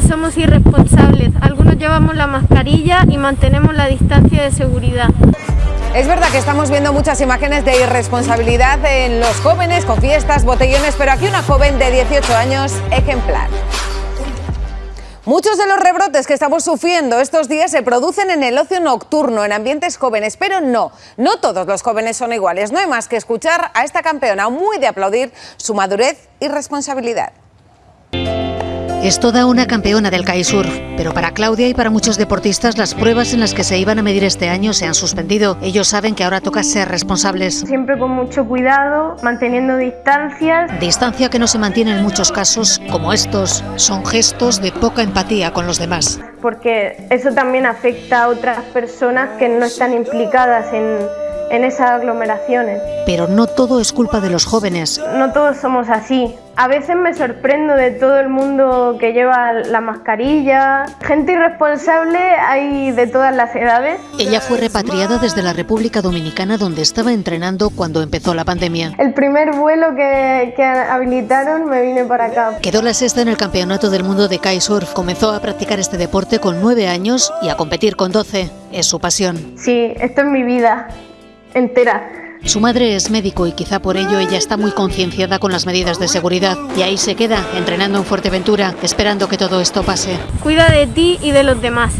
somos irresponsables, algunos llevamos la mascarilla y mantenemos la distancia de seguridad. Es verdad que estamos viendo muchas imágenes de irresponsabilidad en los jóvenes con fiestas, botellones, pero aquí una joven de 18 años ejemplar. Muchos de los rebrotes que estamos sufriendo estos días se producen en el ocio nocturno, en ambientes jóvenes, pero no, no todos los jóvenes son iguales. No hay más que escuchar a esta campeona muy de aplaudir su madurez y responsabilidad. Es toda una campeona del kitesurf, pero para Claudia y para muchos deportistas las pruebas en las que se iban a medir este año se han suspendido. Ellos saben que ahora toca ser responsables. Siempre con mucho cuidado, manteniendo distancias. Distancia que no se mantiene en muchos casos, como estos. Son gestos de poca empatía con los demás. Porque eso también afecta a otras personas que no están implicadas en, en esas aglomeraciones. Pero no todo es culpa de los jóvenes. No todos somos así. A veces me sorprendo de todo el mundo que lleva la mascarilla. Gente irresponsable hay de todas las edades. Ella fue repatriada desde la República Dominicana donde estaba entrenando cuando empezó la pandemia. El primer vuelo que, que habilitaron me vine para acá. Quedó la sexta en el Campeonato del Mundo de Kitesurf. Comenzó a practicar este deporte con nueve años y a competir con 12. Es su pasión. Sí, esto es mi vida entera. Su madre es médico y quizá por ello ella está muy concienciada con las medidas de seguridad. Y ahí se queda, entrenando en Fuerteventura, esperando que todo esto pase. Cuida de ti y de los demás.